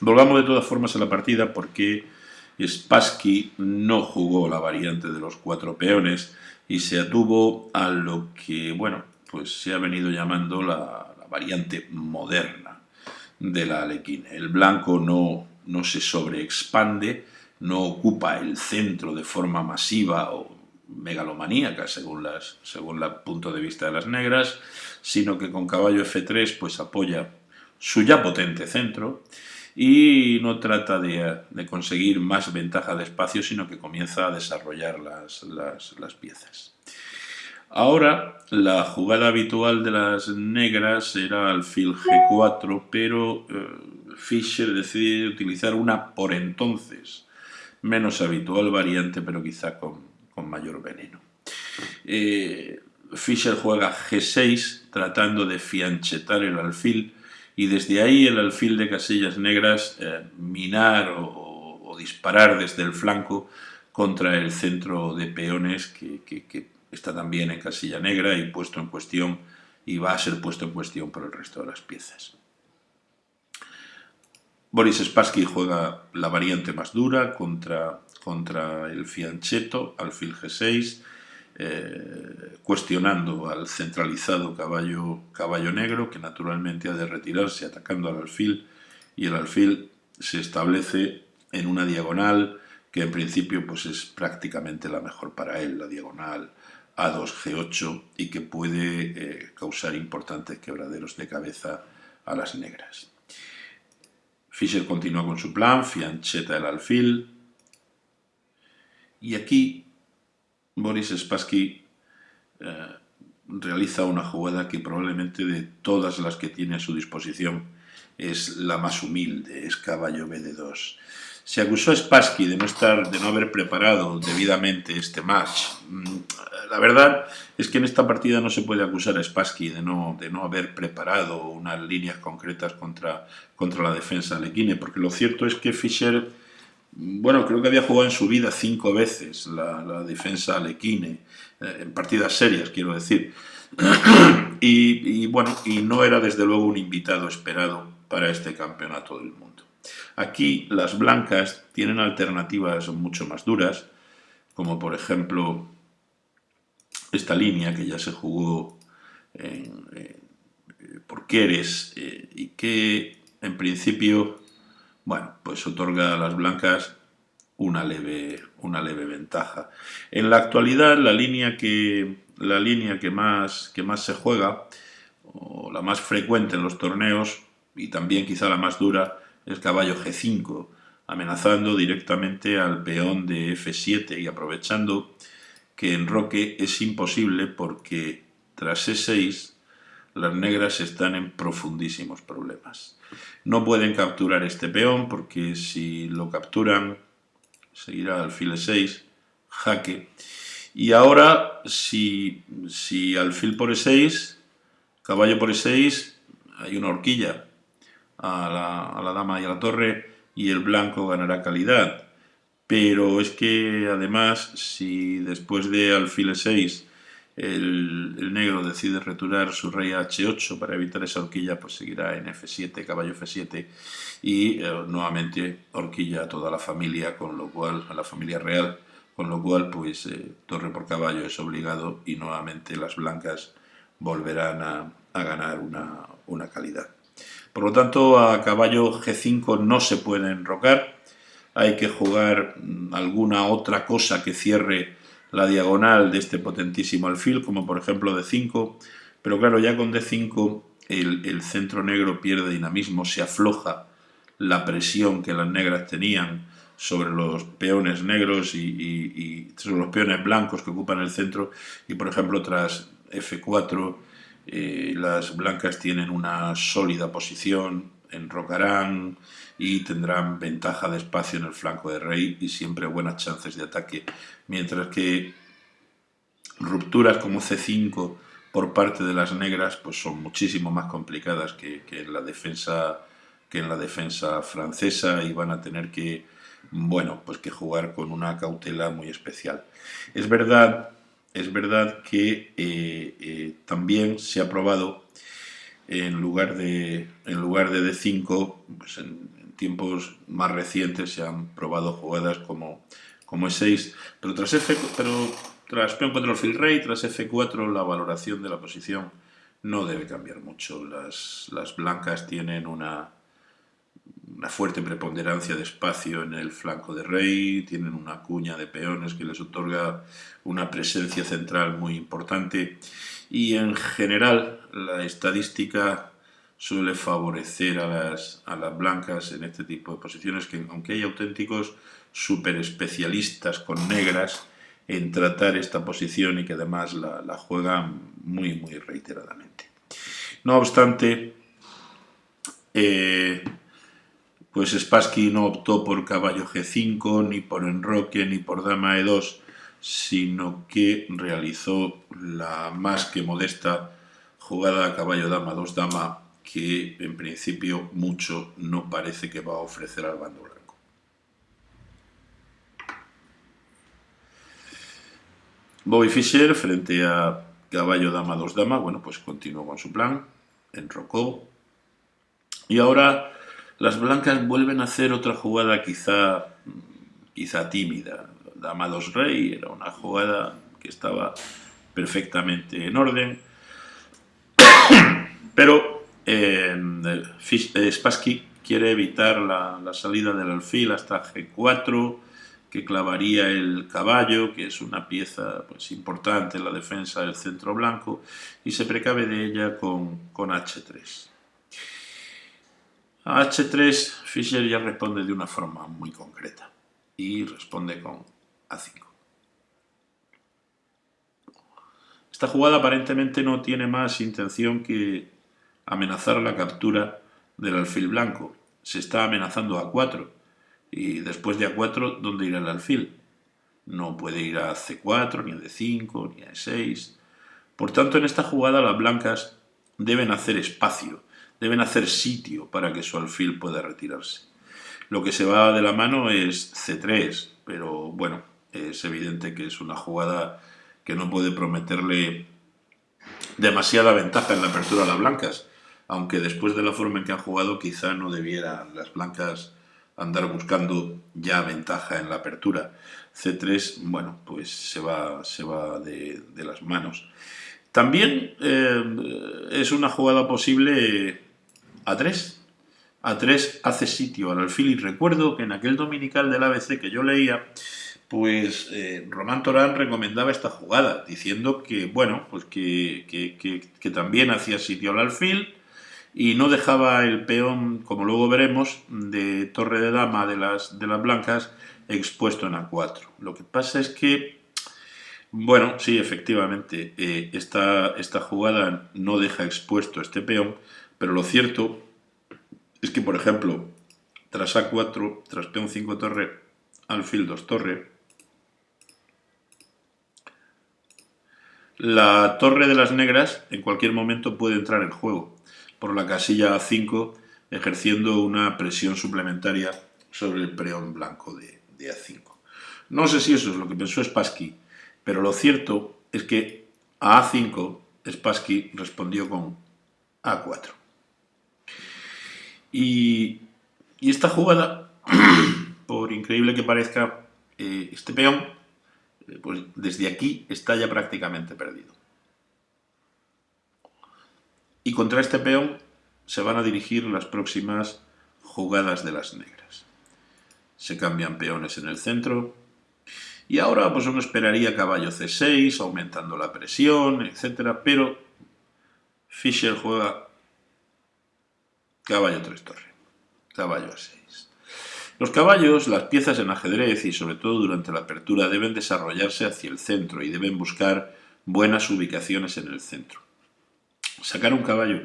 Volvamos de todas formas a la partida porque Spassky no jugó la variante de los cuatro peones y se atuvo a lo que, bueno, pues se ha venido llamando la, variante moderna de la alequine. El blanco no, no se sobreexpande, no ocupa el centro de forma masiva o megalomaníaca según, las, según el punto de vista de las negras, sino que con caballo F3 pues apoya su ya potente centro y no trata de, conseguir más ventaja de espacio, sino que comienza a desarrollar las, las, piezas. Ahora, la jugada habitual de las negras era alfil G4, pero eh, Fischer decide utilizar una por entonces menos habitual variante, pero quizá con, mayor veneno. Eh, Fischer juega G6 tratando de fianchetar el alfil y desde ahí el alfil de casillas negras eh, minar o, disparar desde el flanco contra el centro de peones que, está también en casilla negra y puesto en cuestión y va a ser puesto en cuestión por el resto de las piezas. Boris Spassky juega la variante más dura contra, contra el fianchetto, alfil G6, eh, cuestionando al centralizado caballo, caballo negro, que naturalmente ha de retirarse atacando al alfil, y el alfil se establece en una diagonal que en principio pues es prácticamente la mejor para él, la diagonal A2, G8, y que puede eh, causar importantes quebraderos de cabeza a las negras. Fischer continúa con su plan, fiancheta el alfil, y aquí Boris Spassky eh, realiza una jugada que probablemente de todas las que tiene a su disposición es la más humilde, es caballo B de 2. Se acusó a Spassky de no, estar, de no haber preparado debidamente este match. Mm, la verdad es que en esta partida no se puede acusar a Spassky de no, de no haber preparado unas líneas concretas contra, contra la defensa Lequine, porque lo cierto es que Fischer bueno, creo que había jugado en su vida cinco veces la, defensa Alequine, eh, en partidas serias, quiero decir. y, bueno, y no era desde luego un invitado esperado para este campeonato del mundo. Aquí las blancas tienen alternativas mucho más duras, como por ejemplo esta línea que ya se jugó por Queres eh, y que en principio bueno, pues otorga a las blancas una leve, una leve ventaja. En la actualidad, la línea que, la línea que, más, que más se juega, o la más frecuente en los torneos, y también quizá la más dura, es caballo G5, amenazando directamente al peón de F7 y aprovechando que en roque es imposible porque tras E6 las negras están en profundísimos problemas. No pueden capturar este peón porque si lo capturan seguirá alfil 6, jaque. Y ahora si, si alfil por e6, caballo por e6, hay una horquilla a la, a la dama y a la torre y el blanco ganará calidad. Pero es que además si después de alfil e6 el, negro decide retirar su rey a h8 para evitar esa horquilla, pues seguirá en f7, caballo f7 y eh, nuevamente horquilla a toda la familia, con lo cual, a la familia real, con lo cual pues eh, torre por caballo es obligado y nuevamente las blancas volverán a, ganar una, una, calidad. Por lo tanto, a caballo g5 no se puede enrocar, hay que jugar mm, alguna otra cosa que cierre la diagonal de este potentísimo alfil, como por ejemplo D5, pero claro, ya con D5 el, centro negro pierde dinamismo, se afloja la presión que las negras tenían sobre los peones negros y, sobre los peones blancos que ocupan el centro. Y por ejemplo tras F4 eh, las blancas tienen una sólida posición, enrocarán, y tendrán ventaja de espacio en el flanco de rey y siempre buenas chances de ataque, mientras que rupturas como C5 por parte de las negras pues son muchísimo más complicadas que, en la defensa que en la defensa francesa y van a tener que bueno pues que jugar con una cautela muy especial. Es verdad es verdad que eh, eh, también se ha probado en lugar de en lugar de D5 pues en, tiempos más recientes se han probado jugadas como, como E6, pero tras, F, pero tras peón 4 alfil rey, tras F4 la valoración de la posición no debe cambiar mucho. Las, las blancas tienen una, una fuerte preponderancia de espacio en el flanco de rey, tienen una cuña de peones que les otorga una presencia central muy importante y en general la estadística suele favorecer a las, a las blancas en este tipo de posiciones que aunque hay auténticos super especialistas con negras en tratar esta posición y que además la, juegan muy muy reiteradamente. No obstante, eh, pues Spassky no optó por caballo G5, ni por enroque, ni por dama E2, sino que realizó la más que modesta jugada caballo-dama, dos-dama, que en principio mucho no parece que va a ofrecer al bando blanco. Bobby Fischer frente a caballo-dama, dos-dama, bueno, pues continuó con su plan, enrocó, y ahora las blancas vuelven a hacer otra jugada quizá, quizá tímida. Dama 2 rey era una jugada que estaba perfectamente en orden. Pero eh, eh, Spassky quiere evitar la, salida del alfil hasta G4, que clavaría el caballo, que es una pieza pues, importante en la defensa del centro blanco, y se precave de ella con, con H3. A H3 Fischer ya responde de una forma muy concreta y responde con A5. Esta jugada aparentemente no tiene más intención que amenazar la captura del alfil blanco. Se está amenazando a 4 y después de A4, ¿dónde irá el alfil? No puede ir a C4, ni a D5, ni a E6. Por tanto, en esta jugada las blancas deben hacer espacio deben hacer sitio para que su alfil pueda retirarse. Lo que se va de la mano es C3, pero bueno, es evidente que es una jugada que no puede prometerle demasiada ventaja en la apertura a las blancas, aunque después de la forma en que han jugado quizá no debieran las blancas andar buscando ya ventaja en la apertura. C3, bueno, pues se va, se va de, de las manos. También eh, es una jugada posible a3. A3 hace sitio al alfil y recuerdo que en aquel dominical del ABC que yo leía, pues eh, Román Torán recomendaba esta jugada, diciendo que, bueno, pues que, que, también hacía sitio al alfil y no dejaba el peón, como luego veremos, de torre de dama de las, de las blancas expuesto en A4. Lo que pasa es que, bueno, sí, efectivamente, eh, esta, esta jugada no deja expuesto este peón, pero lo cierto es que, por ejemplo, tras A4, tras peón 5 torre, alfil 2 torre, la torre de las negras en cualquier momento puede entrar en juego por la casilla A5 ejerciendo una presión suplementaria sobre el peón blanco de, de, A5. No sé si eso es lo que pensó Spassky, pero lo cierto es que a A5 Spassky respondió con A4. Y, esta jugada, por increíble que parezca, eh, este peón, eh, pues desde aquí está ya prácticamente perdido. Y contra este peón se van a dirigir las próximas jugadas de las negras. Se cambian peones en el centro. Y ahora pues uno esperaría caballo C6, aumentando la presión, etc. Pero Fischer juega Caballo 3 torre. Caballo a 6. Los caballos, las piezas en ajedrez y sobre todo durante la apertura deben desarrollarse hacia el centro y deben buscar buenas ubicaciones en el centro. Sacar un caballo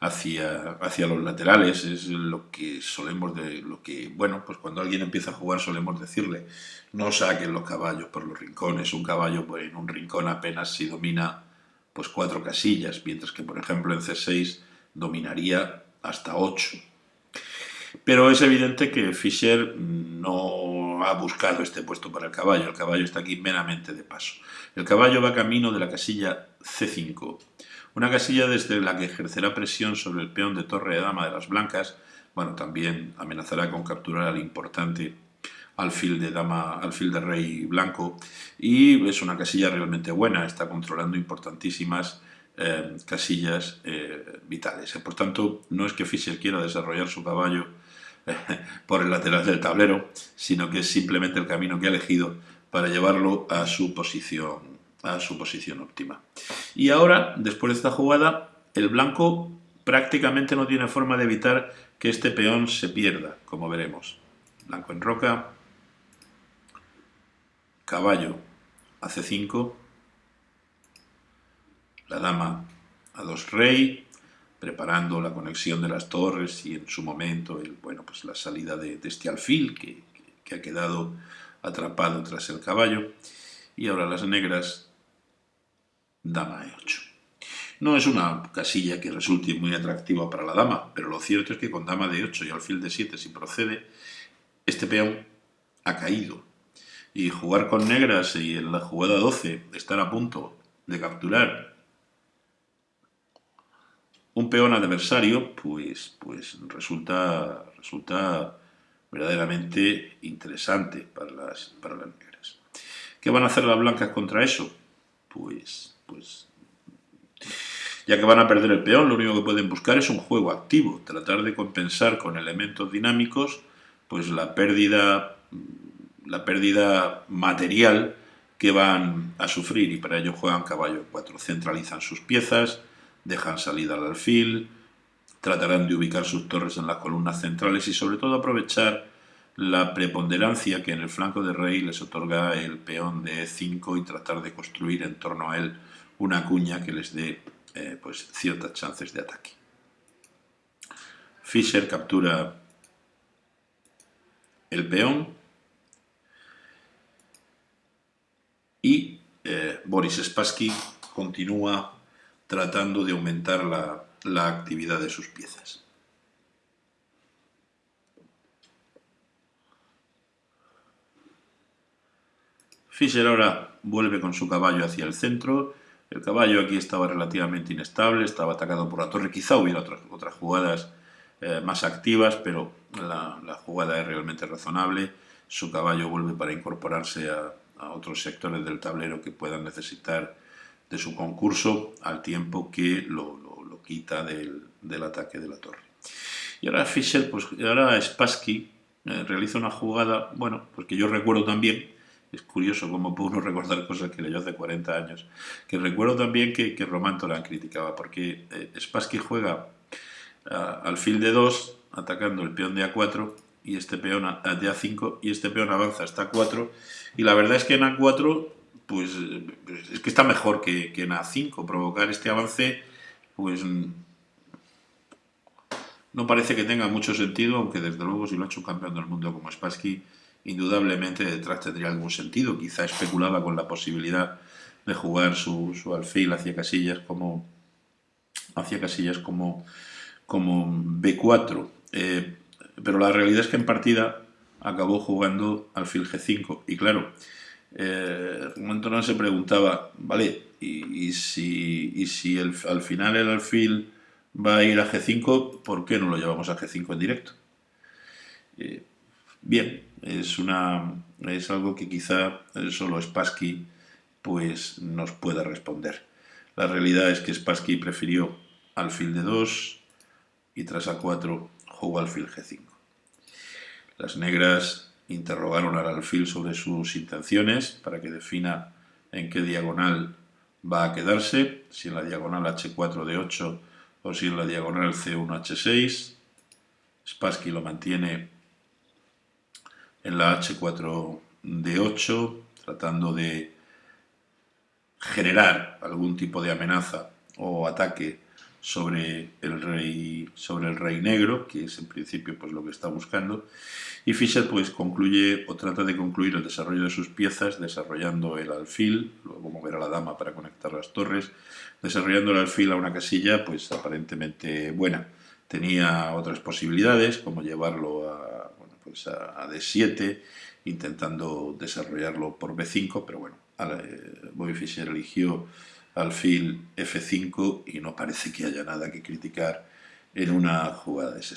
hacia, hacia los laterales es lo que solemos de lo que bueno pues cuando alguien empieza a jugar solemos decirle no saquen los caballos por los rincones un caballo pues, en un rincón apenas si domina pues cuatro casillas mientras que por ejemplo en C6 dominaría hasta 8. Pero es evidente que Fischer no ha buscado este puesto para el caballo, el caballo está aquí meramente de paso. El caballo va camino de la casilla C5, una casilla desde la que ejercerá presión sobre el peón de torre de dama de las blancas bueno, también amenazará con capturar al importante alfil de dama, alfil de rey blanco y es una casilla realmente buena, está controlando importantísimas eh, casillas eh, vitales. Por tanto, no es que Fischer quiera desarrollar su caballo por el lateral del tablero, sino que es simplemente el camino que ha elegido para llevarlo a su posición, a su posición óptima. Y ahora, después de esta jugada, el blanco prácticamente no tiene forma de evitar que este peón se pierda, como veremos. Blanco en roca, caballo a c5, la dama a 2 rey, preparando la conexión de las torres y en su momento el, bueno, pues la salida de, este alfil que, que, ha quedado atrapado tras el caballo. Y ahora las negras, dama e8. No es una casilla que resulte muy atractiva para la dama, pero lo cierto es que con dama de 8 y alfil de 7 si procede, este peón ha caído. Y jugar con negras y en la jugada 12 estar a punto de capturar un peón adversario, pues, pues resulta, resulta verdaderamente interesante para las, para las negras. ¿Qué van a hacer las blancas contra eso? Pues, pues, ya que van a perder el peón, lo único que pueden buscar es un juego activo, tratar de compensar con elementos dinámicos pues la pérdida, la pérdida material que van a sufrir. Y para ello juegan caballo 4, centralizan sus piezas, dejan salida al alfil, tratarán de ubicar sus torres en las columnas centrales y sobre todo aprovechar la preponderancia que en el flanco de rey les otorga el peón de e5 y tratar de construir en torno a él una cuña que les dé eh, pues, ciertas chances de ataque. Fischer captura el peón y eh, Boris Spassky continúa tratando de aumentar la, actividad de sus piezas. Fischer ahora vuelve con su caballo hacia el centro. El caballo aquí estaba relativamente inestable, estaba atacado por la torre. Quizá hubiera otras, otras jugadas eh, más activas, pero la, jugada es realmente razonable. Su caballo vuelve para incorporarse a, otros sectores del tablero que puedan necesitar de su concurso al tiempo que lo, quita del, ataque de la torre. Y ahora Fischer, pues ahora Spassky eh, realiza una jugada, bueno, pues que yo recuerdo también, es curioso cómo puedo uno recordar cosas que leyó hace 40 años, que recuerdo también que, que Román Torán criticaba, porque eh, Spassky juega al fil de 2, atacando el peón de A4, y este peón de A5, y este peón avanza hasta A4, y la verdad es que en A4 pues es que está mejor que, en A5. Provocar este avance, pues no parece que tenga mucho sentido, aunque desde luego si lo ha hecho un campeón del mundo como Spassky, indudablemente detrás tendría algún sentido. Quizá especulaba con la posibilidad de jugar su, alfil hacia casillas como hacia casillas como, como B4. Eh, pero la realidad es que en partida acabó jugando alfil G5. Y claro, eh, no se preguntaba, vale, y, si, si el, al final el alfil va a ir a G5, ¿por qué no lo llevamos a G5 en directo? Eh, bien, es, una, es algo que quizá solo Spassky pues, nos pueda responder. La realidad es que Spassky prefirió alfil de 2 y tras A4 jugó alfil G5. Las negras interrogaron al alfil sobre sus intenciones para que defina en qué diagonal va a quedarse, si en la diagonal h4 de 8 o si en la diagonal c1 h6. Spassky lo mantiene en la h4 de 8, tratando de generar algún tipo de amenaza o ataque sobre el rey, sobre el rey negro, que es en principio pues, lo que está buscando, y Fischer pues, concluye o trata de concluir el desarrollo de sus piezas desarrollando el alfil, luego mover a la dama para conectar las torres, desarrollando el alfil a una casilla pues aparentemente buena. Tenía otras posibilidades, como llevarlo a, pues a, D7, intentando desarrollarlo por B5, pero bueno, eh, Bobby Fischer eligió alfil F5 y no parece que haya nada que criticar en una jugada de ese